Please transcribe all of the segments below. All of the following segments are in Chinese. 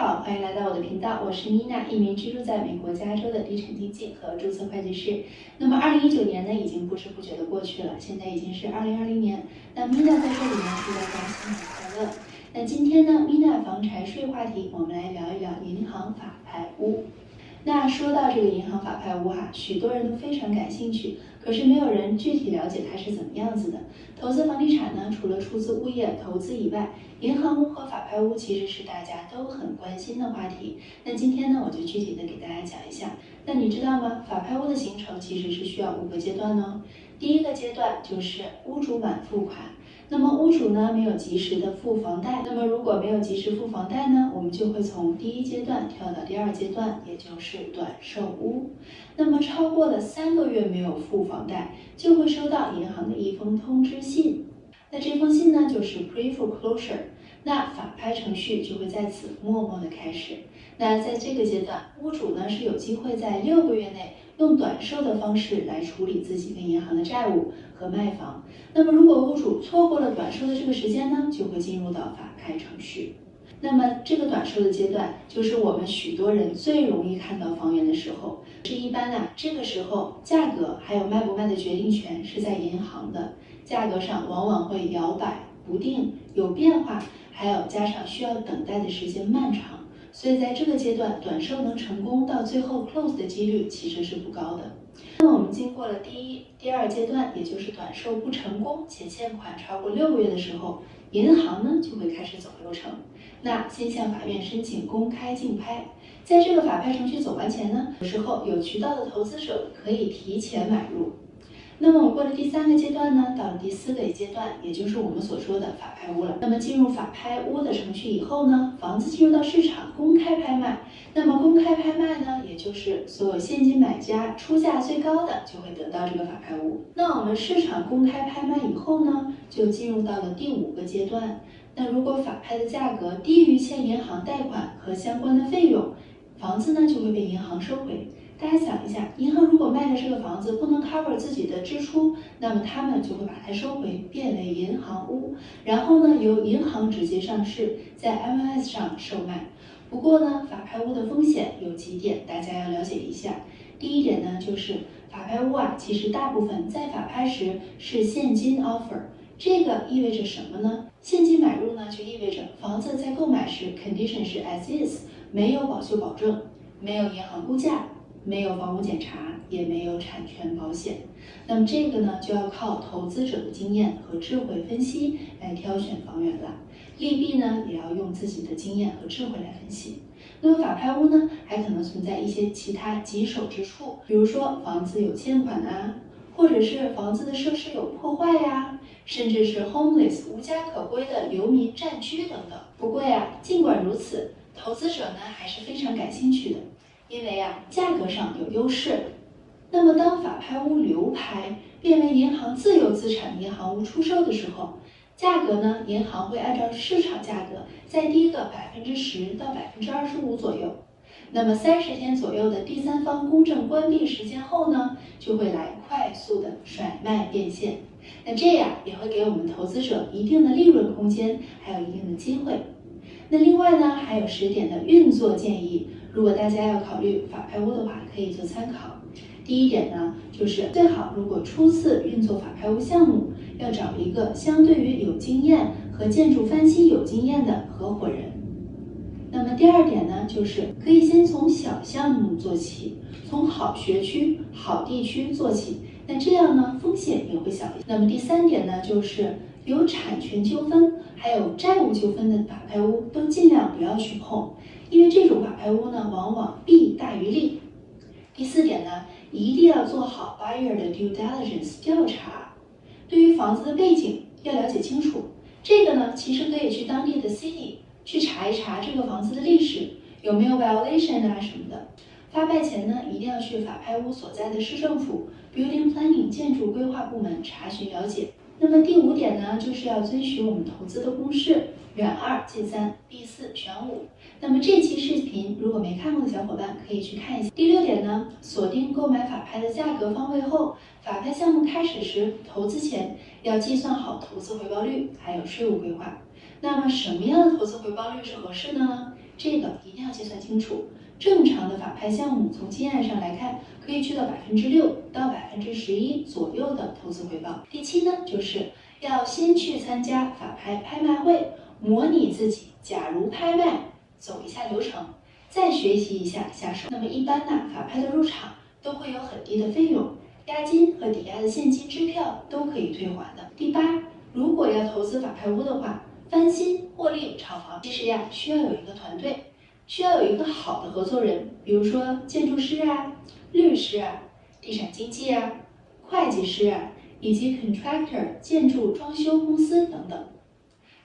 好，欢迎来到我的频道，我是妮娜一名居住在美国加州的地产经纪和注册会计师。那么，二零一九年呢，已经不知不觉的过去了，现在已经是二零二零年。那妮娜在这里呢，祝大家新年快乐。那今天呢妮娜房产税话题，我们来聊一聊银行法拍屋。那说到这个银行法拍屋哈，许多人都非常感兴趣，可是没有人具体了解它是怎么样子的。投资房地产呢，除了出资物业投资以外，银行屋和法拍屋其实是大家都很关心的话题。那今天呢，我就具体的给大家讲一下。那你知道吗？法拍屋的形成其实是需要五个阶段呢。第一个阶段就是屋主满付款。那么屋主呢没有及时的付房贷，那么如果没有及时付房贷呢，我们就会从第一阶段跳到第二阶段，也就是短售屋。那么超过了三个月没有付房贷，就会收到银行的一封通知信。那这封信呢就是 pre-foreclosure，那法拍程序就会在此默默的开始。那在这个阶段，屋主呢是有机会在六个月内。用短售的方式来处理自己跟银行的债务和卖房。那么，如果屋主错过了短售的这个时间呢，就会进入到法拍程序。那么，这个短售的阶段就是我们许多人最容易看到房源的时候。是一般啊，这个时候价格还有卖不卖的决定权是在银行的，价格上往往会摇摆不定，有变化，还有加上需要等待的时间漫长。所以在这个阶段，短售能成功到最后 close 的几率其实是不高的。那我们经过了第一、第二阶段，也就是短售不成功且欠款超过六个月的时候，银行呢就会开始走流程。那先向法院申请公开竞拍，在这个法拍程序走完前呢，有时候有渠道的投资者可以提前买入。那么我过了第三个阶段呢，到了第四个阶段，也就是我们所说的法拍屋了。那么进入法拍屋的程序以后呢，房子进入到市场公开拍卖。那么公开拍卖呢，也就是所有现金买家出价最高的就会得到这个法拍屋。那我们市场公开拍卖以后呢，就进入到了第五个阶段。那如果法拍的价格低于欠银行贷款和相关的费用，房子呢就会被银行收回。大家想一下，银行如果卖的这个房子不能 cover 自己的支出，那么他们就会把它收回，变为银行屋，然后呢由银行直接上市，在 MLS 上售卖。不过呢，法拍屋的风险有几点，大家要了解一下。第一点呢，就是法拍屋啊，其实大部分在法拍时是现金 offer，这个意味着什么呢？现金买入呢，就意味着房子在购买时 condition 是 as is，没有保修保证，没有银行估价。没有房屋检查，也没有产权保险，那么这个呢就要靠投资者的经验和智慧分析来挑选房源了。利弊呢也要用自己的经验和智慧来分析。那么法拍屋呢还可能存在一些其他棘手之处，比如说房子有欠款啊，或者是房子的设施有破坏呀，甚至是 homeless 无家可归的流民占区等等。不过呀，尽管如此，投资者呢还是非常感兴趣的。因为啊，价格上有优势。那么，当法拍屋流拍变为银行自有资产银行屋出售的时候，价格呢，银行会按照市场价格再低个百分之十到百分之二十五左右。那么，三十天左右的第三方公证关闭时间后呢，就会来快速的甩卖变现。那这样也会给我们投资者一定的利润空间，还有一定的机会。那另外呢，还有十点的运作建议。如果大家要考虑法拍屋的话，可以做参考。第一点呢，就是最好如果初次运作法拍屋项目，要找一个相对于有经验和建筑翻新有经验的合伙人。那么第二点呢，就是可以先从小项目做起，从好学区、好地区做起，那这样呢风险也会小一些。那么第三点呢，就是有产权纠纷还有债务纠纷的法拍屋都尽量不要去碰。因为这种法拍屋呢，往往弊大于利。第四点呢，一定要做好 buyer 的 due diligence 调查，对于房子的背景要了解清楚。这个呢，其实可以去当地的 city 去查一查这个房子的历史有没有 violation 啊什么的。发拍前呢，一定要去法拍屋所在的市政府 building planning 建筑规划部门查询了解。那么第五点呢，就是要遵循我们投资的公式，远二近三，避四选五。那么这期视频如果没看过的小伙伴可以去看一下。第六点呢，锁定购买法拍的价格方位后，法拍项目开始时，投资前要计算好投资回报率，还有税务规划。那么什么样的投资回报率是合适的呢？这个一定要计算清楚。正常的法拍项目，从经验上来看，可以去到百分之六到百分之十一左右的投资回报。第七呢，就是要先去参加法拍拍卖会，模拟自己假如拍卖，走一下流程，再学习一下下手。那么一般呢，法拍的入场都会有很低的费用，押金和抵押的现金支票都可以退还的。第八，如果要投资法拍屋的话，翻新获利炒房，其实呀需要有一个团队。需要有一个好的合作人，比如说建筑师啊、律师啊、地产经纪啊、会计师啊，以及 contractor 建筑装修公司等等。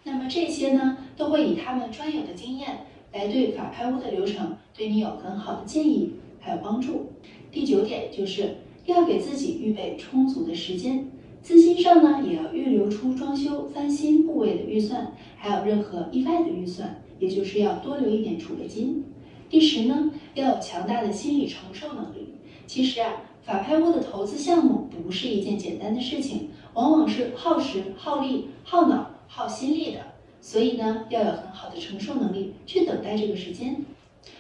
那么这些呢，都会以他们专有的经验来对法拍屋的流程对你有很好的建议还有帮助。第九点就是要给自己预备充足的时间，资金上呢也要预留出装修翻新部位的预算，还有任何意外的预算。也就是要多留一点储备金。第十呢，要有强大的心理承受能力。其实啊，法拍屋的投资项目不是一件简单的事情，往往是耗时、耗力、耗脑、耗心力的。所以呢，要有很好的承受能力去等待这个时间。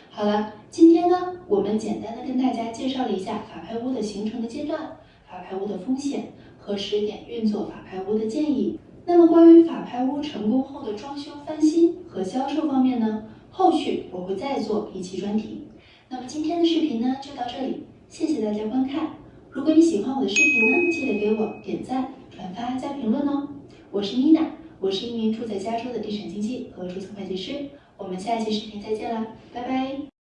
好了，今天呢，我们简单的跟大家介绍了一下法拍屋的形成的阶段、法拍屋的风险和十点运作法拍屋的建议。那么关于法拍屋成功后的装修翻新和销售方面呢，后续我会再做一期专题。那么今天的视频呢就到这里，谢谢大家观看。如果你喜欢我的视频呢，记得给我点赞、转发加评论哦。我是妮娜，我是一名住在加州的地产经纪和注册会计师。我们下一期视频再见啦，拜拜。